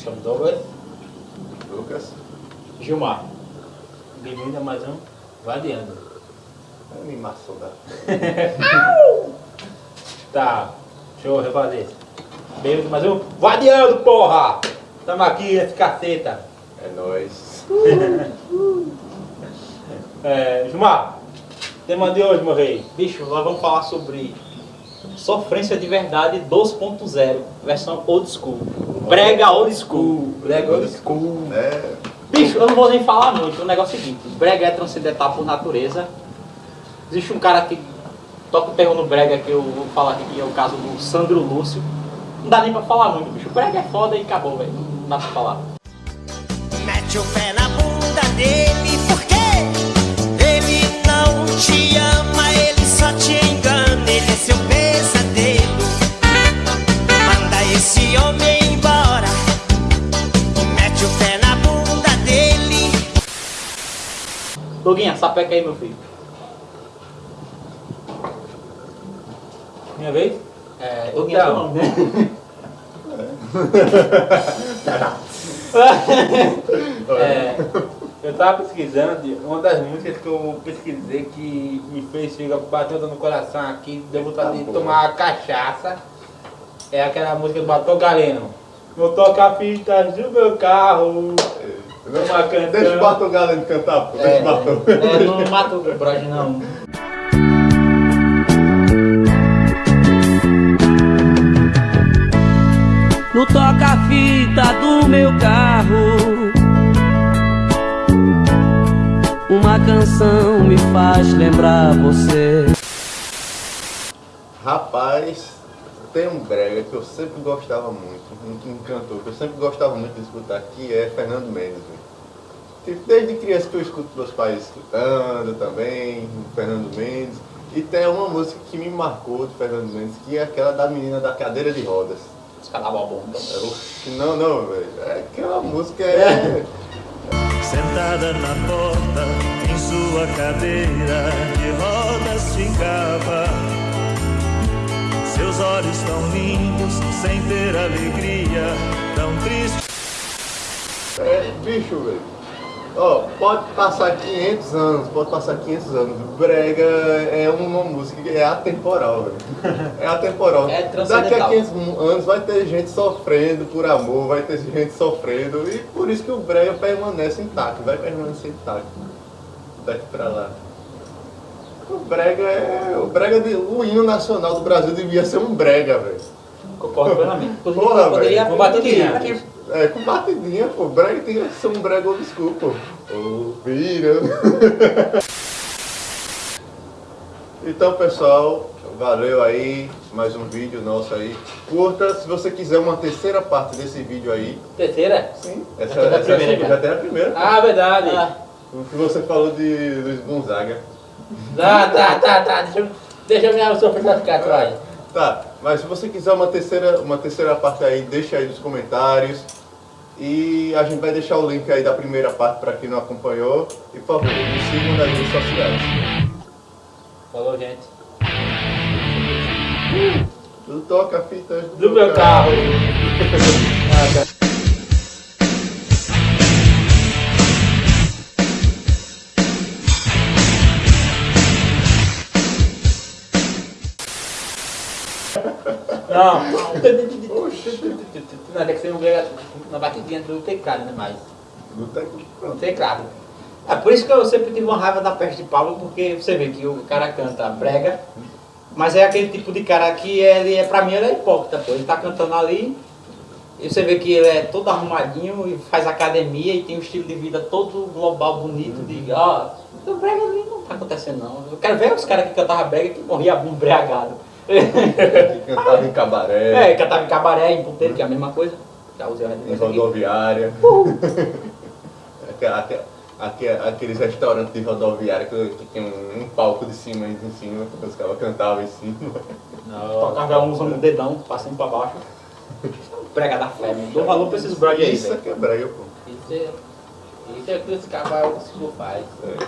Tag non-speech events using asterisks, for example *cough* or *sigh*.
chamo Douglas. Lucas. Gilmar. Bem-vindo a mais um Vadiando. Animação da. *laughs* Tá, deixa eu refazer. Bem-vindo a mais um Vadiando, porra! Tamo aqui, esse caceta. É nóis. *laughs* É, Gilmar, tema de hoje, meu rei. Bicho, nós vamos falar sobre Sofrência de Verdade 2.0, versão old school. Brega old school. Brega old school. É. Bicho, eu não vou nem falar muito. O negócio é o seguinte: brega é transcendental por natureza. Existe um cara que toca o terror no brega, que eu vou falar aqui, que é o caso do Sandro Lúcio. Não dá nem pra falar muito, bicho. O brega é foda e acabou, velho. Não dá pra falar. Mete o pé Doguinha, sapeca aí, meu filho. Minha vez? É, Doguinha é seu Então. nome, né? *laughs* É, eu tava pesquisando, e uma das músicas que eu pesquisei que me fez chegar, bateu no coração aqui, deu vontade de tomar uma cachaça, é aquela música do Batom Galeno. Vou tocar fitas do meu carro, uma canção. Deixa o Batom Galeno cantar, pô. Deixa o Batom. É, não mata o Brode, não. No toca-fita do meu carro, uma canção me faz lembrar você. Rapaz, tem um brega que eu sempre gostava muito, um, um cantor que eu sempre gostava muito de escutar, que é Fernando Mendes. Tipo, desde criança que eu escuto meus pais escutando também, Fernando Mendes. E tem uma música que me marcou de Fernando Mendes, que é aquela da menina da cadeira de rodas. Os caras da bomba. Não, não, velho. É aquela música é. Sentada na porta, em sua cadeira de rodas ficava. Seus olhos tão limpos, sem ter alegria, tão triste. É, bicho, velho. Ó, pode passar 500 anos, pode passar 500 anos. Brega é uma música que é atemporal, velho. É atemporal. *laughs* É Daqui a 500 anos vai ter gente sofrendo por amor, vai ter gente sofrendo. E por isso que o brega permanece intacto, vai permanecer intacto. Daqui pra lá. O brega é. O brega de, o hino nacional do Brasil devia ser um brega, velho. Concordo plenamente. Porra, velho. com batidinha. É, com batidinha, pô. Brega tem que ser um brega school, pô. Ô, vira. *laughs* Então, pessoal, valeu aí. Mais um vídeo nosso aí. Curta, se você quiser uma terceira parte desse vídeo aí. Terceira? Sim. Essa, Já a essa é a primeira, já tem a primeira. Ah, verdade. Ah, O que você falou de Luiz Gonzaga. Tá, tá, tá, tá. Deixa eu, deixa eu me sofrer ficar atrás. Tá, mas se você quiser uma terceira, uma terceira parte aí, deixa aí nos comentários. E a gente vai deixar o link aí da primeira parte para quem não acompanhou. E por favor, nos sigam nas redes sociais. Falou, gente. Tudo toca fitas Do meu carro. Não. Não, tem que ser um brega na batidinha do teclado, né? Mas. Do tec- No teclado. É por isso que eu sempre tive uma raiva da peste de Paulo, porque você vê que o cara canta brega, mas é aquele tipo de cara que ele é, pra mim, ele é hipócrita, pô. Ele tá cantando ali, e você vê que ele é todo arrumadinho e faz academia e tem um estilo de vida todo global, bonito, de ó, o brega ali não tá acontecendo não. Eu quero ver os caras que cantavam brega que morriam embriagado. Que cantava em cabaré, É, cantava em cabaré, em puteiro, que é a mesma coisa. Já usei a em rodoviária. Aque- Aqueles restaurantes de rodoviária que, que tem um, um palco de cima e em cima, que os caras cantavam em cima. Tocava um usando o dedão, passando pra baixo. Prega da fé, mano. Dou valor pra esses brother aí, Isso é que é brega, pô. Isso é, isso é o que esse cavalo se faz. É.